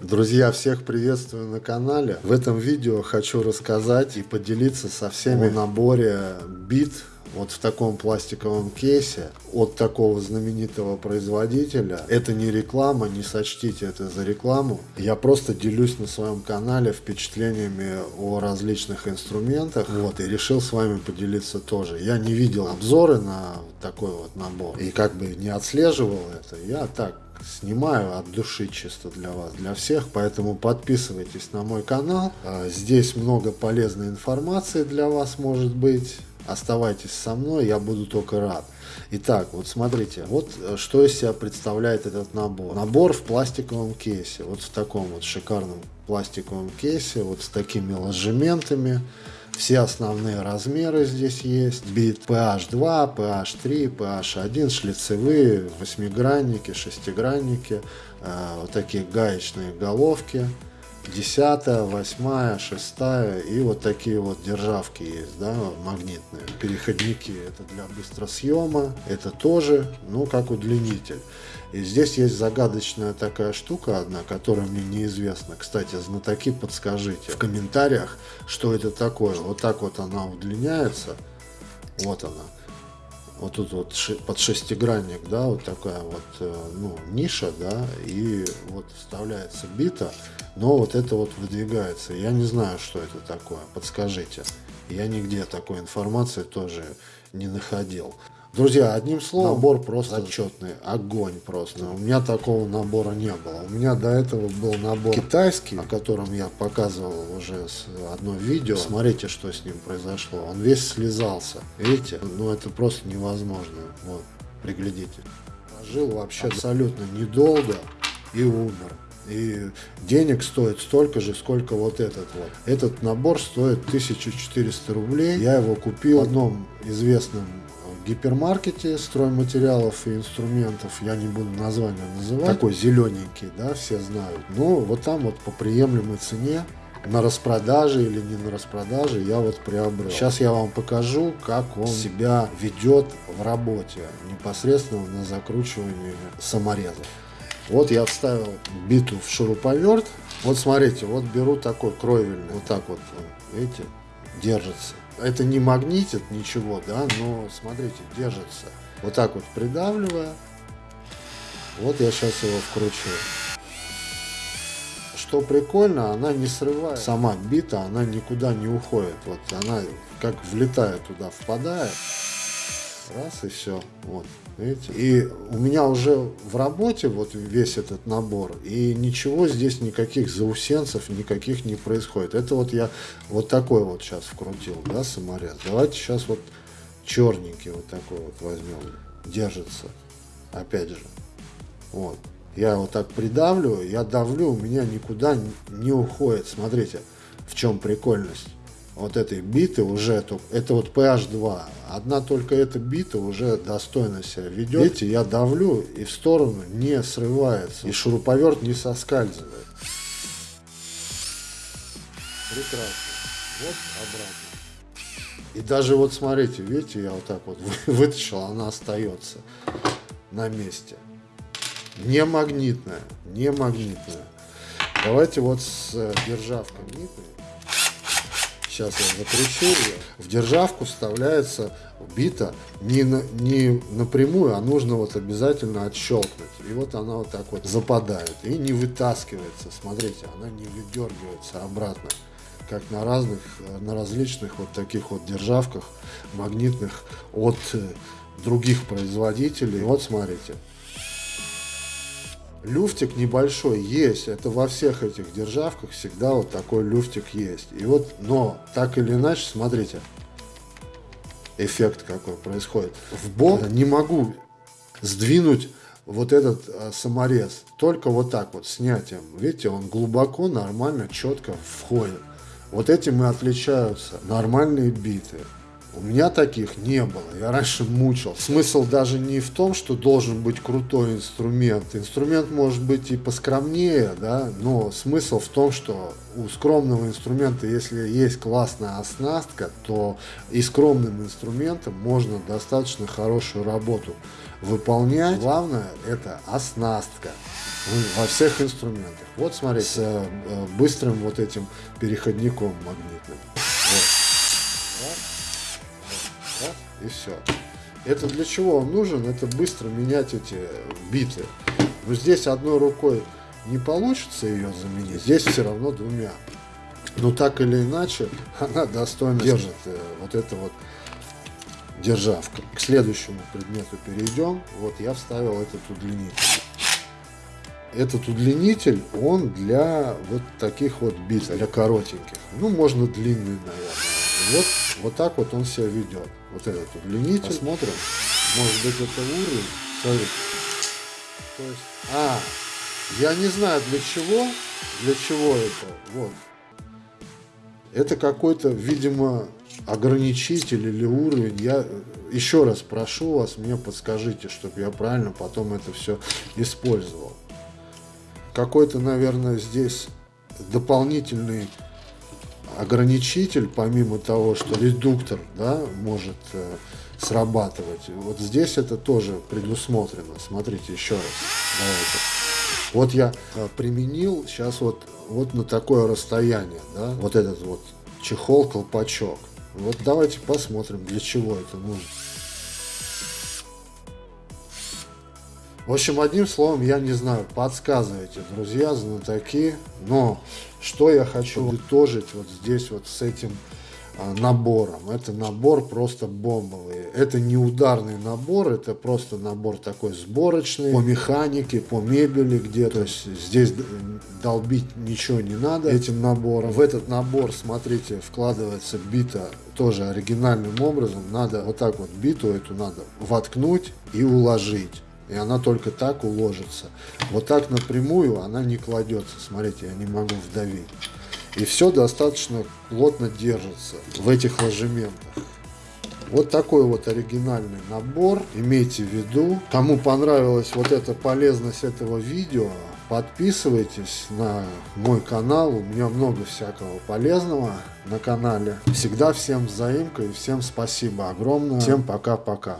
Друзья, всех приветствую на канале. В этом видео хочу рассказать и поделиться со всеми о наборе бит вот в таком пластиковом кейсе от такого знаменитого производителя. Это не реклама, не сочтите это за рекламу. Я просто делюсь на своем канале впечатлениями о различных инструментах. Вот, и решил с вами поделиться тоже. Я не видел обзоры на такой вот набор. И как бы не отслеживал это. Я так снимаю от души чисто для вас, для всех, поэтому подписывайтесь на мой канал. А, здесь много полезной информации для вас может быть. Оставайтесь со мной, я буду только рад. Итак, вот смотрите, вот э, что из себя представляет этот набор. Набор в пластиковом кейсе, вот в таком вот шикарном пластиковом кейсе, вот с такими ложементами. Все основные размеры здесь есть. Бит PH2, PH3, PH1, шлицевые, восьмигранники, шестигранники, э, вот такие гаечные головки. Десятая, восьмая, шестая и вот такие вот державки есть, да, магнитные. Переходники это для быстросъема, это тоже, ну, как удлинитель. И здесь есть загадочная такая штука одна, которая мне неизвестна. Кстати, знатоки, подскажите в комментариях, что это такое. Вот так вот она удлиняется. Вот она. Вот тут вот под шестигранник, да, вот такая вот, э, ну, ниша, да, и вот вставляется бита, но вот это вот выдвигается. Я не знаю, что это такое, подскажите. Я нигде такой информации тоже не находил. Друзья, одним словом, набор просто отчетный, огонь просто. У меня такого набора не было. У меня до этого был набор китайский, о котором я показывал уже одно видео. Смотрите, что с ним произошло. Он весь слезался. Видите? Ну, это просто невозможно. Вот, приглядите. Жил вообще абсолютно недолго и умер. И денег стоит столько же, сколько вот этот вот. Этот набор стоит 1400 рублей. Я его купил в одном известном гипермаркете стройматериалов и инструментов, я не буду название называть, такой зелененький, да, все знают. Но вот там вот по приемлемой цене на распродаже или не на распродаже я вот приобрел. Сейчас я вам покажу, как он себя ведет в работе, непосредственно на закручивании самореза. Вот я вставил биту в шуруповерт. Вот смотрите, вот беру такой кровельный, вот так вот, видите, держится это не магнитит ничего, да, но смотрите, держится. Вот так вот придавливая. Вот я сейчас его вкручу. Что прикольно, она не срывает. Сама бита, она никуда не уходит. Вот она как влетает туда, впадает. Раз и все. Вот. Видите? И у меня уже в работе вот весь этот набор, и ничего здесь, никаких заусенцев, никаких не происходит. Это вот я вот такой вот сейчас вкрутил, да, саморез. Давайте сейчас вот черненький вот такой вот возьмем. Держится. Опять же. Вот. Я вот так придавлю, я давлю, у меня никуда не уходит. Смотрите, в чем прикольность вот этой биты уже, это вот PH2, одна только эта бита уже достойно себя ведет. Видите, я давлю и в сторону не срывается, и шуруповерт не соскальзывает. Прекрасно. Вот обратно. И даже вот смотрите, видите, я вот так вот вытащил, она остается на месте. Не магнитная, не магнитная. Давайте вот с э, державкой нитной сейчас я закручу ее, в державку вставляется бита не, на, не напрямую, а нужно вот обязательно отщелкнуть. И вот она вот так вот западает и не вытаскивается. Смотрите, она не выдергивается обратно как на разных, на различных вот таких вот державках магнитных от других производителей. Вот смотрите, люфтик небольшой есть. Это во всех этих державках всегда вот такой люфтик есть. И вот, но так или иначе, смотрите, эффект какой происходит. В бок не могу сдвинуть вот этот а, саморез. Только вот так вот, снятием. Видите, он глубоко, нормально, четко входит. Вот этим и отличаются нормальные биты. У меня таких не было. Я раньше мучил. Смысл даже не в том, что должен быть крутой инструмент. Инструмент может быть и поскромнее, да, но смысл в том, что у скромного инструмента, если есть классная оснастка, то и скромным инструментом можно достаточно хорошую работу выполнять. Главное это оснастка во всех инструментах. Вот смотрите, с э, быстрым вот этим переходником магнитным. И все. Это для чего он нужен? Это быстро менять эти биты. Но здесь одной рукой не получится ее заменить, здесь все равно двумя. Но так или иначе, она достойно держит э, вот это вот державка. К следующему предмету перейдем. Вот я вставил этот удлинитель. Этот удлинитель, он для вот таких вот бит, для коротеньких. Ну, можно длинный, наверное. Вот, вот так вот он себя ведет. Вот этот удлинитель. Посмотрим. Может быть, это уровень. Смотрите. То есть, а, я не знаю для чего, для чего это. Вот. Это какой-то, видимо, ограничитель или уровень. Я еще раз прошу вас, мне подскажите, чтобы я правильно потом это все использовал. Какой-то, наверное, здесь дополнительный ограничитель, помимо того, что редуктор да, может э, срабатывать. Вот здесь это тоже предусмотрено. Смотрите еще раз. Давайте. Вот я э, применил сейчас вот, вот на такое расстояние, да, вот этот вот чехол, колпачок. Вот давайте посмотрим, для чего это нужно. В общем, одним словом, я не знаю, подсказывайте, друзья, знатоки, но что я хочу подытожить вот здесь вот с этим а, набором. Это набор просто бомбовый. Это не ударный набор, это просто набор такой сборочный по механике, по мебели где-то. Здесь долбить ничего не надо этим набором. В этот набор, смотрите, вкладывается бита тоже оригинальным образом. Надо вот так вот биту эту надо воткнуть и уложить. И она только так уложится. Вот так напрямую она не кладется. Смотрите, я не могу вдавить. И все достаточно плотно держится в этих ложементах. Вот такой вот оригинальный набор. Имейте в виду. Кому понравилась вот эта полезность этого видео, подписывайтесь на мой канал. У меня много всякого полезного на канале. Всегда всем взаимка и всем спасибо огромное. Всем пока-пока.